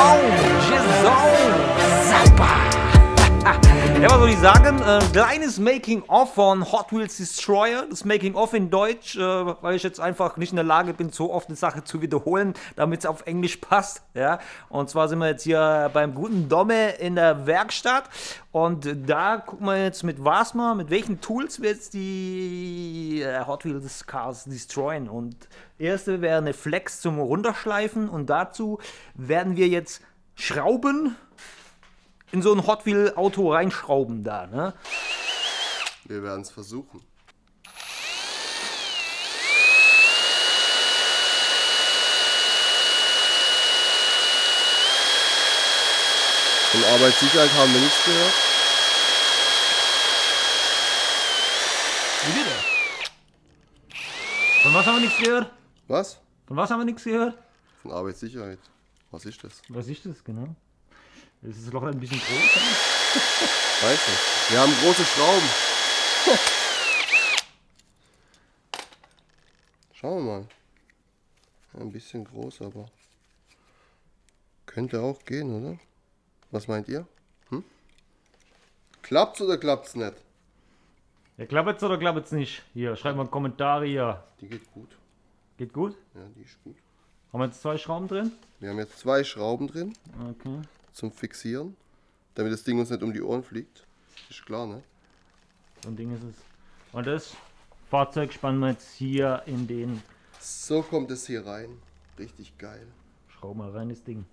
own. Soll ich sagen? Äh, kleines Making-of von Hot Wheels Destroyer. Das Making-of in Deutsch, äh, weil ich jetzt einfach nicht in der Lage bin, so oft eine Sache zu wiederholen, damit es auf Englisch passt. Ja? Und zwar sind wir jetzt hier beim guten Domme in der Werkstatt. Und da gucken wir jetzt mit was mal, mit welchen Tools wir jetzt die äh, Hot Wheels Cars destroyen. Und erste wäre eine Flex zum Runterschleifen. Und dazu werden wir jetzt Schrauben in so ein Hot Wheel Auto reinschrauben da, ne? Wir werden es versuchen. Von Arbeitssicherheit haben wir nichts gehört. Wie bitte? Von was haben wir nichts gehört? Was? Von was haben wir nichts gehört? Von Arbeitssicherheit. Was ist das? Was ist das genau? Ist das Loch ein bisschen groß? Weiß nicht. Wir haben große Schrauben. Schauen wir mal. Ein bisschen groß, aber könnte auch gehen, oder? Was meint ihr? Hm? Klappt's oder klappt's nicht? Ja, klappt's oder klappt's nicht? Hier, schreibt mal Kommentare hier. Die geht gut. Geht gut? Ja, die ist gut. Haben wir jetzt zwei Schrauben drin? Wir haben jetzt zwei Schrauben drin Okay. Zum Fixieren, damit das Ding uns nicht um die Ohren fliegt. Ist klar, ne? So ein Ding ist es. Und das Fahrzeug spannen wir jetzt hier in den So kommt es hier rein. Richtig geil. Schraub mal rein, das Ding.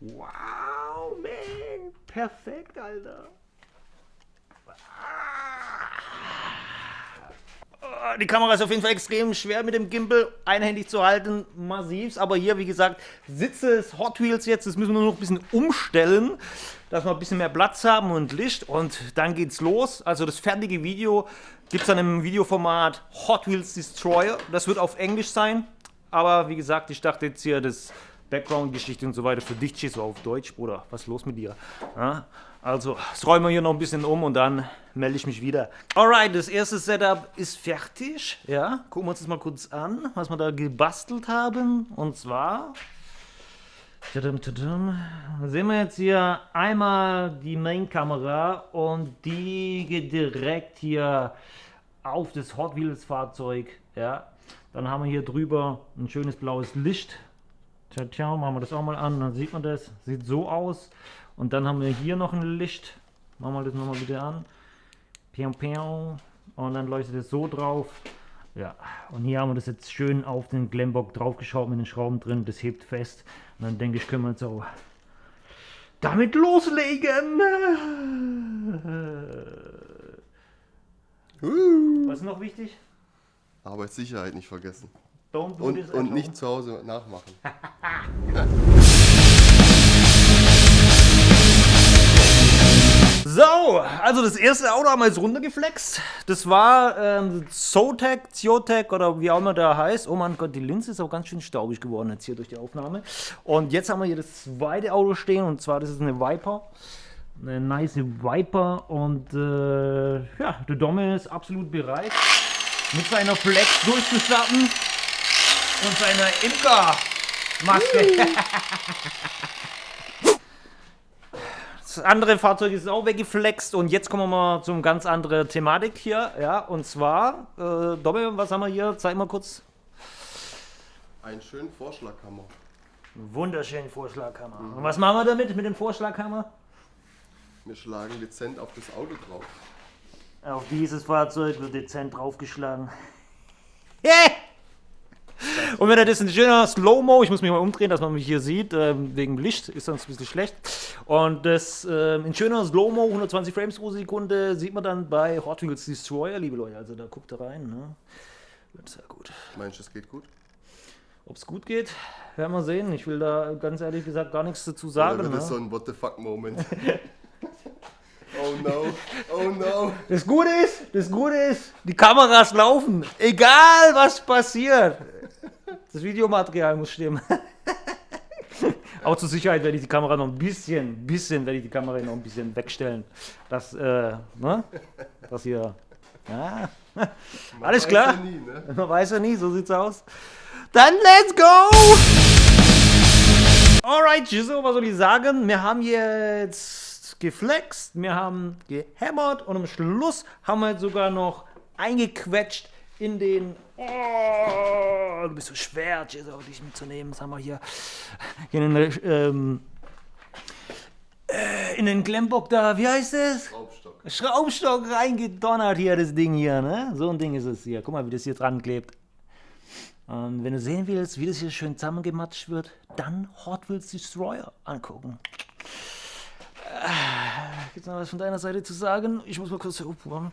Wow, man. Perfekt, Alter. Die Kamera ist auf jeden Fall extrem schwer mit dem Gimbal einhändig zu halten, massiv. Aber hier, wie gesagt, Sitze des Hot Wheels jetzt, das müssen wir nur noch ein bisschen umstellen, dass wir ein bisschen mehr Platz haben und Licht. Und dann geht's los. Also das fertige Video gibt es dann im Videoformat Hot Wheels Destroyer. Das wird auf Englisch sein. Aber wie gesagt, ich dachte jetzt hier, das Background-Geschichte und so weiter für dich du auf Deutsch, Bruder. Was ist los mit dir? Ja? Also, das räumen wir hier noch ein bisschen um und dann melde ich mich wieder. Alright, das erste Setup ist fertig. Ja, gucken wir uns das mal kurz an, was wir da gebastelt haben. Und zwar. Tadam, tadam. Sehen wir jetzt hier einmal die Main-Kamera und die geht direkt hier auf das Hot Wheels Fahrzeug. Ja, dann haben wir hier drüber ein schönes blaues Licht. Tja, tja, machen wir das auch mal an, dann sieht man das. Sieht so aus. Und dann haben wir hier noch ein Licht. Machen wir das nochmal wieder an. Piau, piau. Und dann leuchtet es so drauf. Ja, und hier haben wir das jetzt schön auf den Glemmbock draufgeschraubt mit den Schrauben drin. Das hebt fest. Und dann denke ich, können wir jetzt auch damit loslegen. Uh. Was ist noch wichtig? Arbeitssicherheit nicht vergessen. Und, und nicht zu Hause nachmachen. So, also das erste Auto haben wir jetzt runtergeflext. Das war ähm, Zotac, Ziotec oder wie auch immer der heißt. Oh mein Gott, die Linse ist auch ganz schön staubig geworden jetzt hier durch die Aufnahme. Und jetzt haben wir hier das zweite Auto stehen und zwar das ist eine Viper. Eine nice Viper und äh, ja, der Domme ist absolut bereit mit seiner Flex durchzustarten und seiner Imker-Maske. Das andere Fahrzeug ist auch weggeflext und jetzt kommen wir mal zum ganz andere Thematik hier, ja, und zwar, äh, Doppel, was haben wir hier? Zeig mal kurz. Einen schönen Vorschlaghammer. Wunderschönen Vorschlaghammer. Und was machen wir damit, mit dem Vorschlaghammer? Wir schlagen dezent auf das Auto drauf. Auf dieses Fahrzeug wird dezent draufgeschlagen. Yeah! Und wenn er das in schöner Slow-Mo, ich muss mich mal umdrehen, dass man mich hier sieht, ähm, wegen Licht ist sonst ein bisschen schlecht. Und das ähm, in schöner Slow-Mo, 120 Frames pro Sekunde, sieht man dann bei Hot Wheels Destroyer, liebe Leute. Also da guckt ihr rein. Ne? Wird sehr gut. Meinst du, es geht gut? Ob es gut geht, werden wir sehen. Ich will da ganz ehrlich gesagt gar nichts dazu sagen. wird das so Ne? ein What the fuck Moment? oh no, oh no. Das Gute ist, das Gute ist, die Kameras laufen. Egal was passiert. Das Videomaterial muss stimmen. Auch zur Sicherheit werde ich die Kamera noch ein bisschen, bisschen werde ich die Kamera noch ein bisschen wegstellen. Das, äh, ne? Das hier. Ja. Man Alles klar. ja nie, ne? Man weiß ja nie, so sieht's aus. Dann let's go! Alright, so, was soll ich sagen? Wir haben jetzt geflext, wir haben gehämmert und am Schluss haben wir jetzt sogar noch eingequetscht in den. Oh, du bist so schwer, Jizzle, dich mitzunehmen. Das haben wir hier in den, ähm, äh, in den Klemmbock da, wie heißt es? Schraubstock. Schraubstock reingedonnert hier, das Ding hier, ne? So ein Ding ist es hier. Guck mal, wie das hier dran klebt. Und wenn du sehen willst, wie das hier schön zusammengematscht wird, dann Hot Wheels Destroyer angucken. Gibt es noch was von deiner Seite zu sagen? Ich muss mal kurz aufbauen.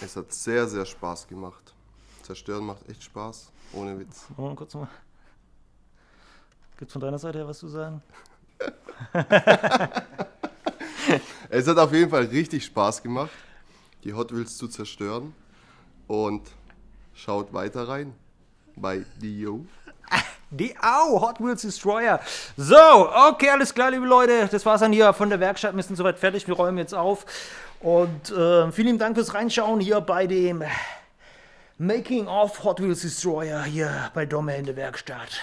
Es hat sehr, sehr Spaß gemacht. Zerstören macht echt Spaß. Ohne Witz. Oh, kurz mal. Gibt es von deiner Seite her was zu sagen? Es hat auf jeden Fall richtig Spaß gemacht, die Hot Wheels zu zerstören. Und schaut weiter rein bei Dio. Die Au, Hot Wheels Destroyer. So, okay, alles klar, liebe Leute. Das war's dann hier von der Werkstatt. Wir sind soweit fertig. Wir räumen jetzt auf. Und äh, vielen Dank fürs Reinschauen hier bei dem Making of Hot Wheels Destroyer hier bei Domme in der Werkstatt.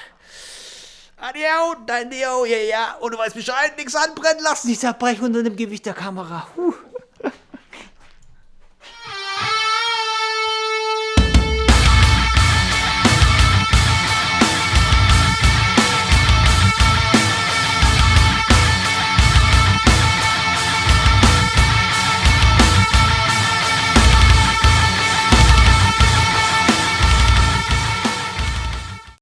Adio, dein Dio, ja, ja. Und du weißt Bescheid, nichts anbrennen lassen. Nicht zerbrechen unter dem Gewicht der Kamera. Huh.